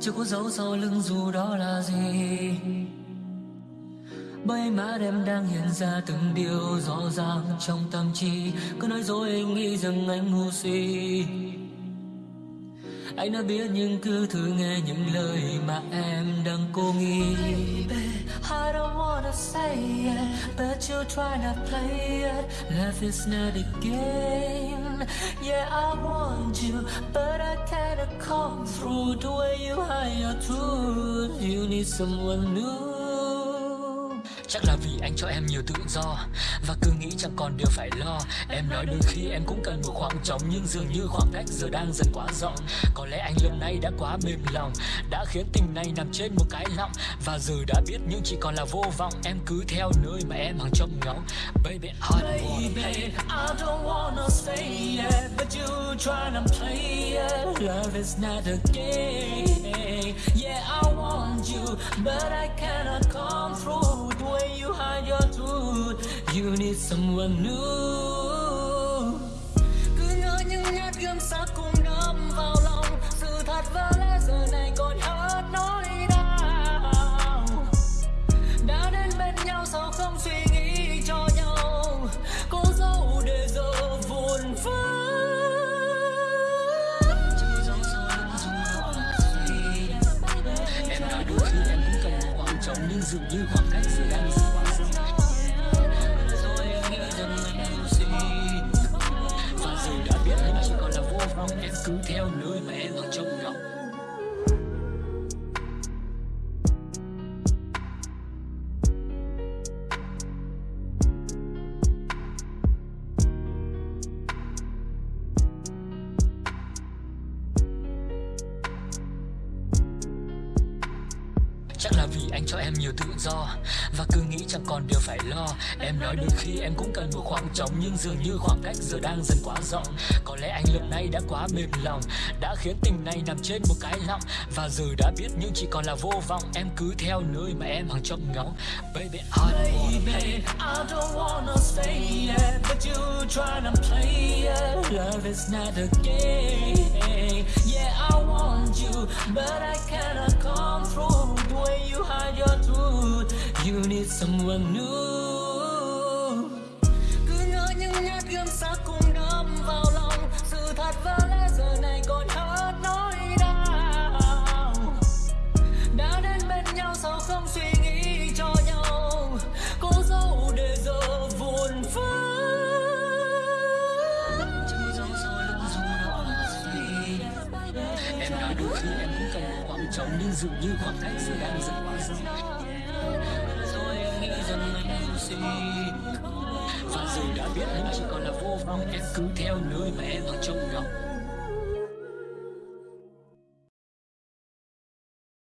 chưa có dấu sau lưng dù đó là gì. Bởi mà em đang hiện ra từng điều rõ ràng trong tâm trí. Cứ nói dối anh nghĩ rằng anh ngu si. Anh đã biết nhưng cứ thử nghe những lời mà em đang cố nghĩ. Say it But you try to play it. Life is not a game. Yeah, I want you But I can't come through The way you hide your truth. You need someone new Chắc là vì anh cho em nhiều tự do Và cứ nghĩ chẳng còn điều phải lo. Em nói đôi khi em cũng cần một khoảng trống Nhưng dường như khoảng cách giờ đang dần quá rộng. Có lẽ anh lần này đã quá mềm lòng Đã khiến tình này nằm trên một cái lọng Và giờ đã biết nhưng chỉ còn là vô vọng. Em cứ theo nơi mà em hàng trông ngóng. Baby, I don't wanna play I don't wanna say it But you tryna play it Love is not a game. Yeah, I want you But I cannot someone new Cứ ngỡ những nhát gươm sắc cùng đâm vào lòng. Sự thật vỡ lẽ giờ này còn hết nỗi đau. Đã đến bên nhau sao không suy nghĩ cho nhau? Cố dấu để giờ vụn vỡ Em nói đôi khi em cũng cần một khoảng trống, Nhưng dường như khoảng cách giờ đang cứ theo nơi mà em đang Chắc là vì anh cho em nhiều tự do Và cứ nghĩ chẳng còn điều phải lo. Em nói đôi khi em cũng cần một khoảng trống Nhưng dường như khoảng cách giờ đang dần quá rộng. Có lẽ anh lần này đã quá mềm lòng Đã khiến tình này nằm trên một cái lọng. Và giờ đã biết nhưng chỉ còn là vô vọng Em cứ theo nơi mà em hằng trông ngóng Baby, I don't wanna play I don't wanna But you tryna play it. Love is not a game. Yeah, I want you But I cannot come through your truth You need someone new Cứ ngỡ những nhát gươm sắc cùng đâm vào lòng Sự thật vỡ lẽ giờ này còn hết nỗi đau Đã đến bên nhau sao không suy nghĩ cho nhau Có dấu để giờ vụn vỡ Em nói đôi khi em cũng cần một khoảng trống Nhưng dường như khoảng cách giữa em dần quá xa. Rồi em nghĩ rằng anh ngu gì Và giờ đã biết anh chỉ còn là vô vọng Em cứ theo nơi mà em đang trông ngóng